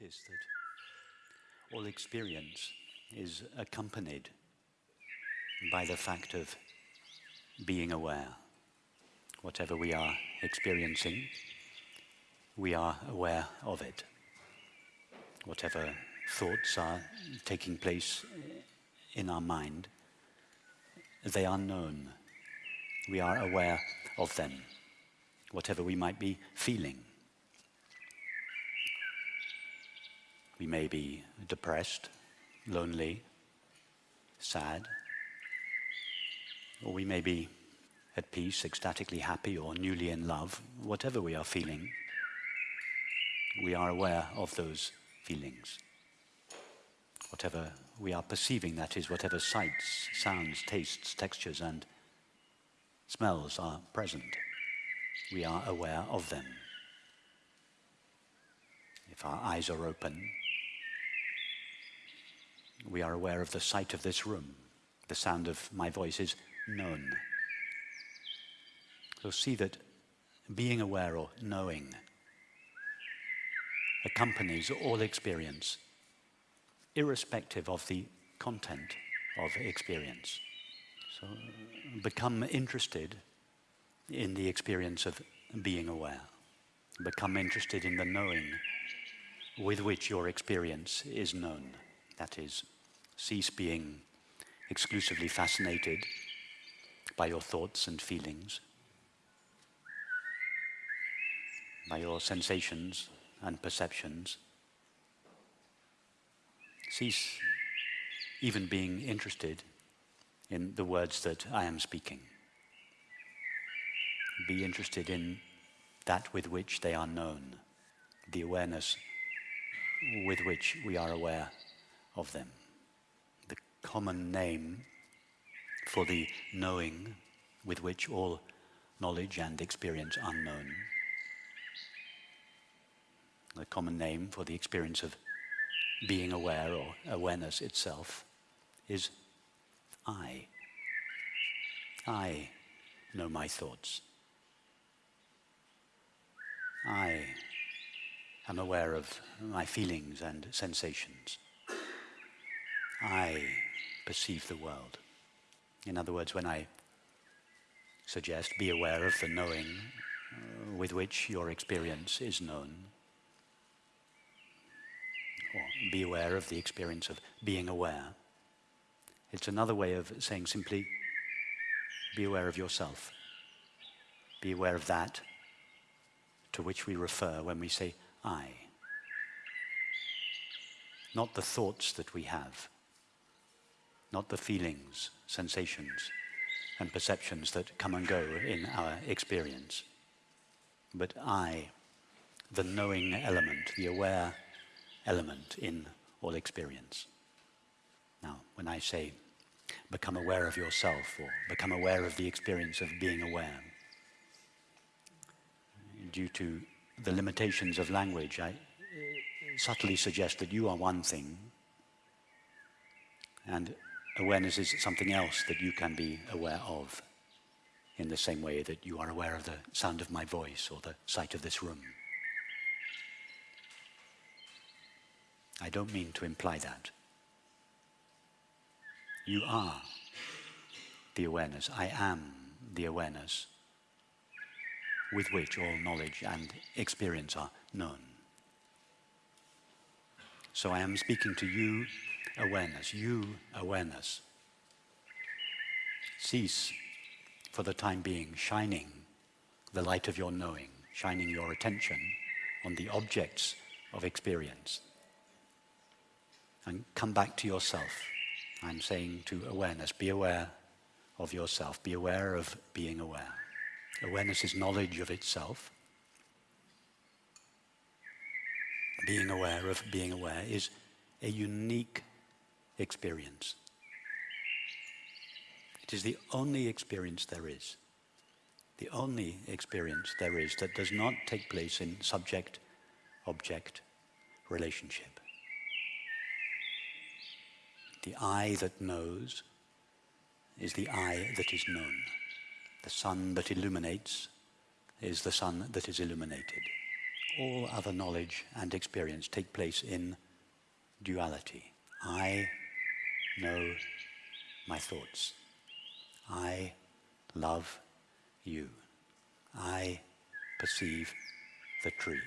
notice that all experience is accompanied by the fact of being aware. Whatever we are experiencing, we are aware of it. Whatever thoughts are taking place in our mind, they are known. We are aware of them, whatever we might be feeling. We may be depressed, lonely, sad, or we may be at peace, ecstatically happy, or newly in love. Whatever we are feeling, we are aware of those feelings. Whatever we are perceiving, that is, whatever sights, sounds, tastes, textures, and smells are present, we are aware of them. If our eyes are open, we are aware of the sight of this room. The sound of my voice is known. So see that being aware or knowing accompanies all experience, irrespective of the content of experience. So become interested in the experience of being aware. Become interested in the knowing with which your experience is known. That is, cease being exclusively fascinated by your thoughts and feelings, by your sensations and perceptions. Cease even being interested in the words that I am speaking. Be interested in that with which they are known, the awareness with which we are aware of them. The common name for the knowing with which all knowledge and experience are known. The common name for the experience of being aware or awareness itself is I. I know my thoughts. I am aware of my feelings and sensations. I perceive the world. In other words, when I suggest be aware of the knowing uh, with which your experience is known, or be aware of the experience of being aware, it's another way of saying simply be aware of yourself. Be aware of that to which we refer when we say I. Not the thoughts that we have, not the feelings, sensations, and perceptions that come and go in our experience, but I, the knowing element, the aware element in all experience. Now, when I say become aware of yourself or become aware of the experience of being aware, due to the limitations of language, I uh, subtly suggest that you are one thing and awareness is something else that you can be aware of in the same way that you are aware of the sound of my voice or the sight of this room. I don't mean to imply that. You are the awareness. I am the awareness with which all knowledge and experience are known. So I am speaking to you awareness, you awareness. Cease for the time being shining the light of your knowing, shining your attention on the objects of experience. And come back to yourself. I'm saying to awareness, be aware of yourself, be aware of being aware. Awareness is knowledge of itself. Being aware of being aware is a unique experience. It is the only experience there is. The only experience there is that does not take place in subject-object relationship. The I that knows is the I that is known. The sun that illuminates is the sun that is illuminated. all other knowledge and experience take place in duality. I know my thoughts. I love you. I perceive the tree.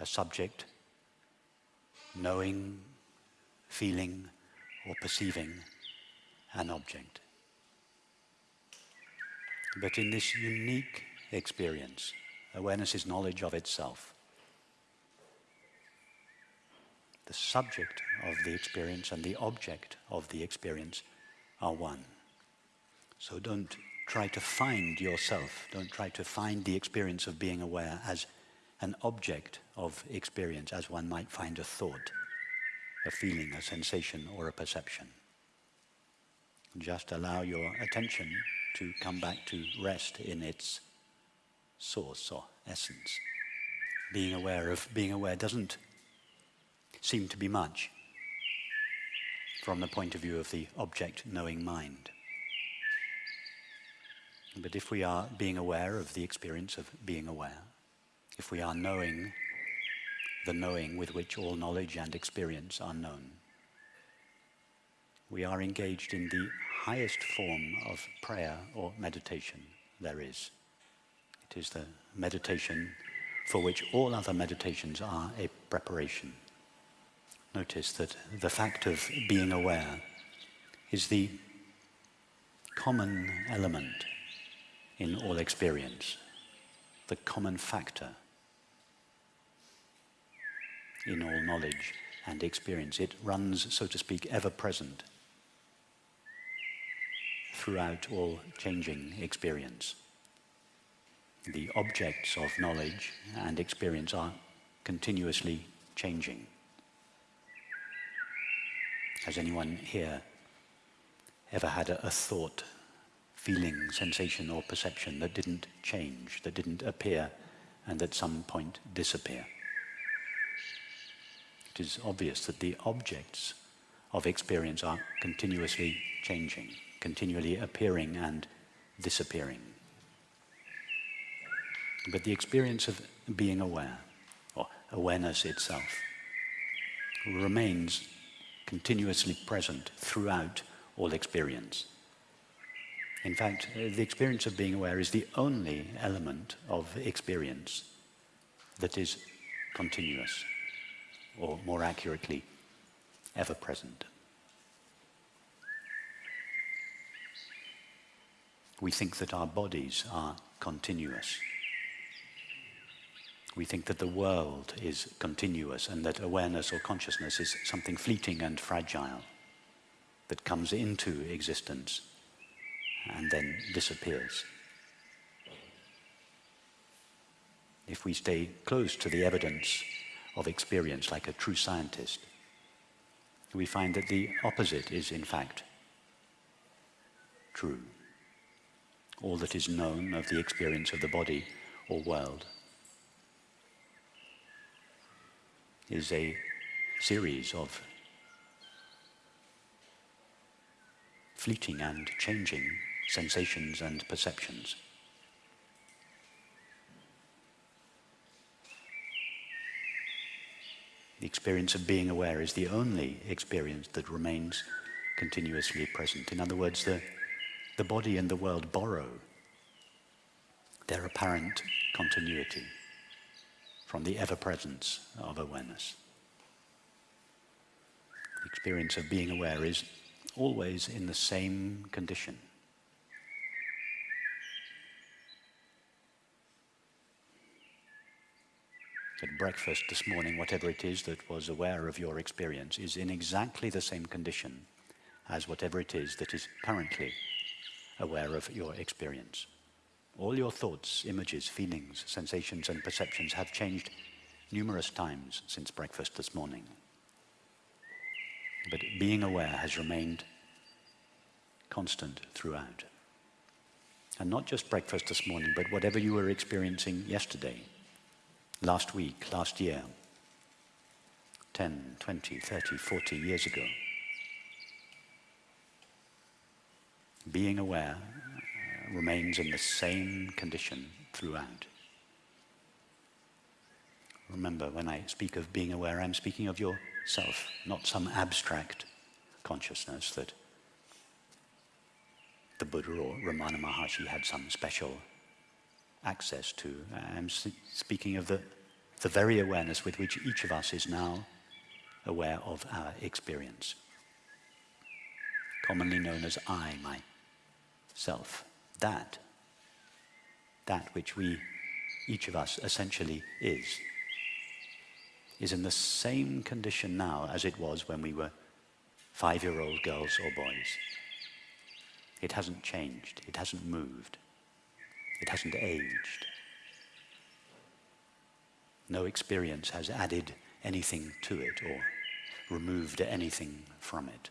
A subject knowing, feeling, or perceiving an object. But in this unique experience, awareness is knowledge of itself. The subject of the experience and the object of the experience are one. So don't try to find yourself, don't try to find the experience of being aware as an object of experience, as one might find a thought, a feeling, a sensation, or a perception. Just allow your attention to come back to rest in its source or essence. Being aware of being aware doesn't seem to be much from the point of view of the object knowing mind. But if we are being aware of the experience of being aware, if we are knowing the knowing with which all knowledge and experience are known, we are engaged in the highest form of prayer or meditation there is. It is the meditation for which all other meditations are a preparation. Notice that the fact of being aware is the common element in all experience, the common factor in all knowledge and experience. It runs, so to speak, ever present throughout all changing experience the objects of knowledge and experience are continuously changing. Has anyone here ever had a, a, thought, feeling, sensation or perception that didn't change, that didn't appear and at some point disappear? It is obvious that the objects of experience are continuously changing, continually appearing and disappearing. But the experience of being aware, or awareness itself, remains continuously present throughout all experience. In fact, the experience of being aware is the only element of experience that is continuous, or more accurately, ever present. We think that our bodies are continuous. We think that the world is continuous and that awareness or consciousness is something fleeting and fragile that comes into existence and then disappears. If we stay close to the evidence of experience like a true scientist, we find that the opposite is in fact true. All that is known of the experience of the body or world is a series of fleeting and changing sensations and perceptions. The experience of being aware is the only experience that remains continuously present. In other words, the, the body and the world borrow their apparent continuity from the ever-presence of awareness. The experience of being aware is always in the same condition. At breakfast this morning, whatever it is that was aware of your experience is in exactly the same condition as whatever it is that is currently aware of your experience. All your thoughts, images, feelings, sensations and perceptions have changed numerous times since breakfast this morning. But being aware has remained constant throughout. And not just breakfast this morning, but whatever you were experiencing yesterday, last week, last year, 10, 20, 30, 40 years ago. Being aware remains in the same condition throughout. Remember, when I speak of being aware, I'm speaking of yourself, not some abstract consciousness that the Buddha or Ramana Maharshi had some special access to. I'm speaking of the, the very awareness with which each of us is now aware of our experience, commonly known as I, myself. That, that which we, each of us essentially is, is in the same condition now as it was when we were five-year-old girls or boys. It hasn't changed. It hasn't moved. It hasn't aged. No experience has added anything to it or removed anything from it.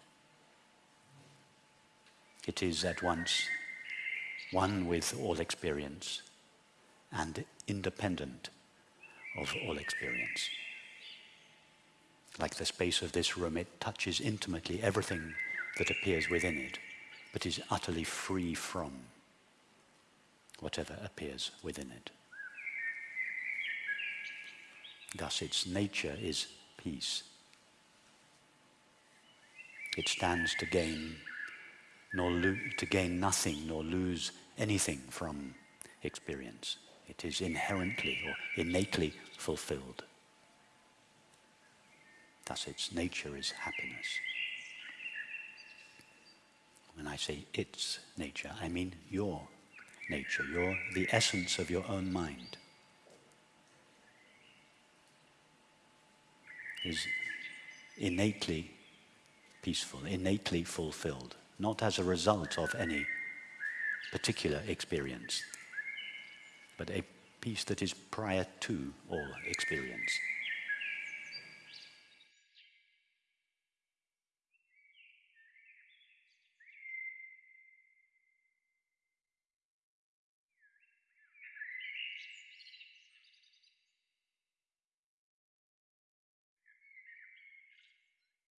It is at once one with all experience and independent of all experience. Like the space of this room, it touches intimately everything that appears within it, but is utterly free from whatever appears within it. Thus, its nature is peace. It stands to gain, nor to gain nothing, nor lose anything from experience. It is inherently or innately fulfilled. Thus, its nature is happiness. When I say its nature, I mean your nature. You're the essence of your own mind. Is innately peaceful, innately fulfilled, not as a result of any particular experience, but a peace that is prior to all experience.